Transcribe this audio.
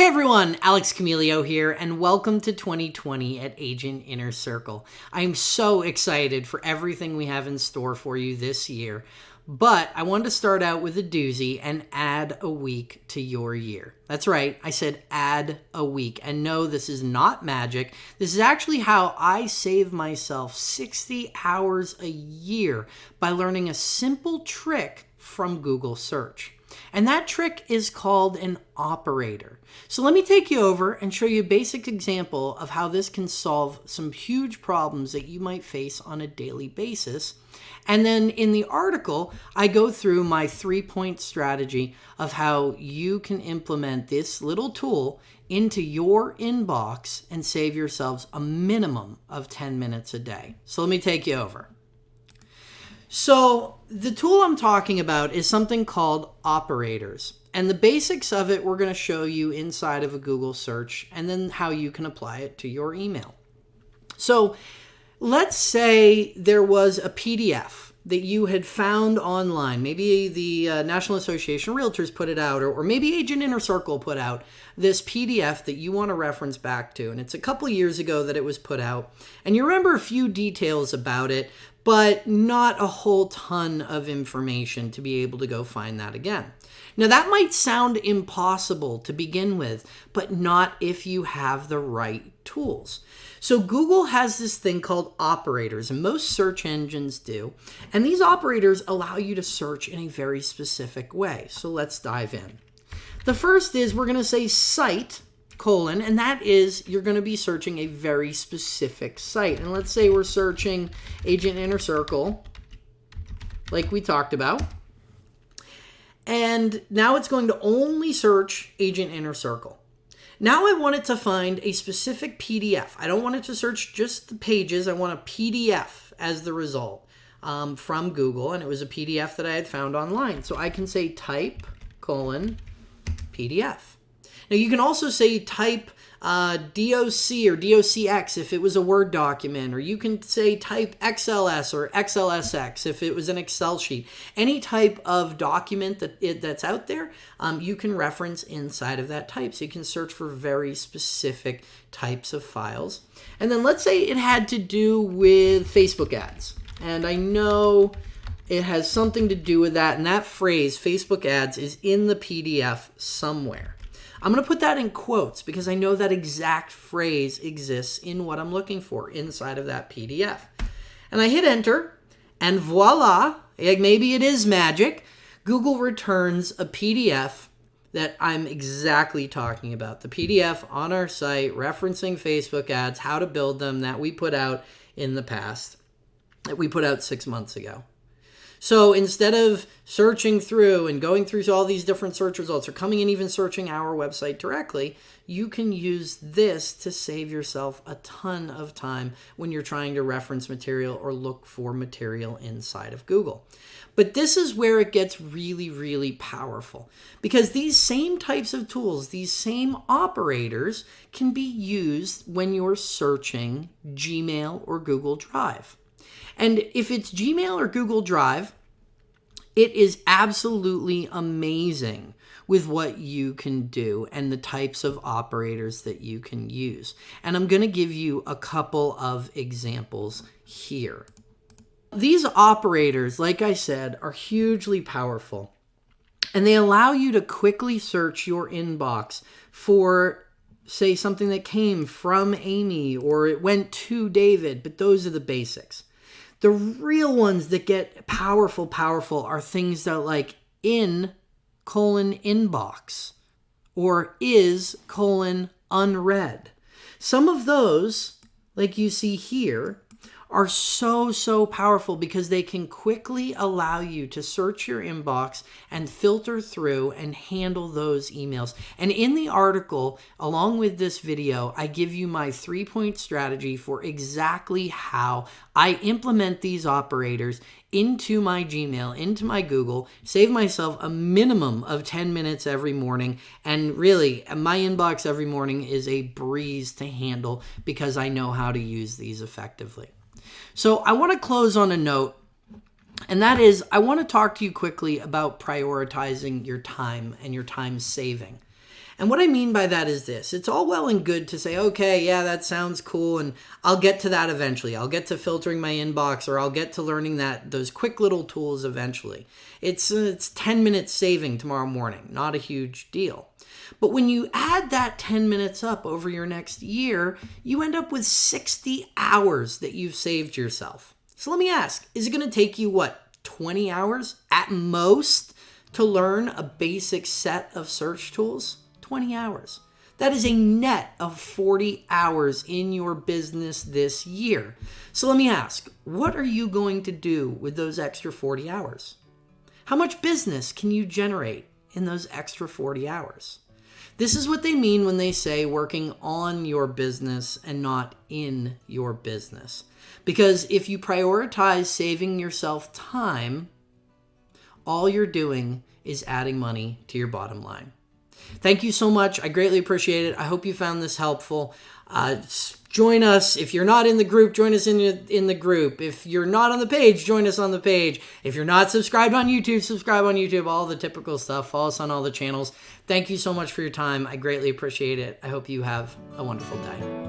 Hey everyone, Alex Camilio here, and welcome to 2020 at Agent Inner Circle. I'm so excited for everything we have in store for you this year, but I wanted to start out with a doozy and add a week to your year. That's right, I said add a week. And no, this is not magic. This is actually how I save myself 60 hours a year by learning a simple trick from Google search. And that trick is called an operator. So let me take you over and show you a basic example of how this can solve some huge problems that you might face on a daily basis. And then in the article, I go through my three point strategy of how you can implement this little tool into your inbox and save yourselves a minimum of 10 minutes a day. So let me take you over. So the tool I'm talking about is something called operators. And the basics of it we're going to show you inside of a Google search and then how you can apply it to your email. So let's say there was a PDF that you had found online. Maybe the uh, National Association of Realtors put it out, or, or maybe Agent Inner Circle put out this PDF that you want to reference back to. And it's a couple years ago that it was put out. And you remember a few details about it, but not a whole ton of information to be able to go find that again. Now, that might sound impossible to begin with, but not if you have the right tools. So, Google has this thing called operators, and most search engines do. And these operators allow you to search in a very specific way. So, let's dive in. The first is we're going to say site colon, and that is you're going to be searching a very specific site. And let's say we're searching Agent Inner Circle, like we talked about. And now it's going to only search Agent Inner Circle. Now I want it to find a specific PDF. I don't want it to search just the pages. I want a PDF as the result um, from Google. And it was a PDF that I had found online. So I can say type colon PDF. Now you can also say type uh, DOC or DOCX if it was a Word document, or you can say type XLS or XLSX if it was an Excel sheet. Any type of document that it, that's out there, um, you can reference inside of that type. So you can search for very specific types of files. And then let's say it had to do with Facebook ads. And I know it has something to do with that. And that phrase, Facebook ads, is in the PDF somewhere. I'm going to put that in quotes because I know that exact phrase exists in what I'm looking for inside of that PDF. And I hit enter, and voila, maybe it is magic. Google returns a PDF that I'm exactly talking about. The PDF on our site referencing Facebook ads, how to build them that we put out in the past, that we put out six months ago. So instead of searching through and going through all these different search results or coming and even searching our website directly, you can use this to save yourself a ton of time when you're trying to reference material or look for material inside of Google. But this is where it gets really, really powerful because these same types of tools, these same operators can be used when you're searching Gmail or Google Drive. And if it's Gmail or Google Drive, it is absolutely amazing with what you can do and the types of operators that you can use. And I'm going to give you a couple of examples here. These operators, like I said, are hugely powerful. And they allow you to quickly search your inbox for, say, something that came from Amy or it went to David, but those are the basics. The real ones that get powerful, powerful are things that like in colon inbox or is colon unread. Some of those, like you see here, are so, so powerful because they can quickly allow you to search your inbox and filter through and handle those emails. And in the article, along with this video, I give you my three point strategy for exactly how I implement these operators into my Gmail, into my Google, save myself a minimum of 10 minutes every morning. And really, my inbox every morning is a breeze to handle because I know how to use these effectively. So I want to close on a note, and that is I want to talk to you quickly about prioritizing your time and your time saving. And what I mean by that is this it's all well and good to say, okay, yeah, that sounds cool, and I'll get to that eventually. I'll get to filtering my inbox or I'll get to learning that those quick little tools eventually. It's, it's 10 minutes saving tomorrow morning, not a huge deal. But when you add that 10 minutes up over your next year, you end up with 60 hours that you've saved yourself. So let me ask is it going to take you what, 20 hours at most to learn a basic set of search tools? 20 hours. That is a net of 40 hours in your business this year. So let me ask, what are you going to do with those extra 40 hours? How much business can you generate in those extra 40 hours? This is what they mean when they say working on your business and not in your business. Because if you prioritize saving yourself time, all you're doing is adding money to your bottom line. Thank you so much. I greatly appreciate it. I hope you found this helpful. Uh, join us. If you're not in the group join us in in the group. If you're not on the page join us on the page. If you're not subscribed on youtube subscribe on youtube. All the typical stuff. Follow us on all the channels. Thank you so much for your time. I greatly appreciate it. I hope you have a wonderful day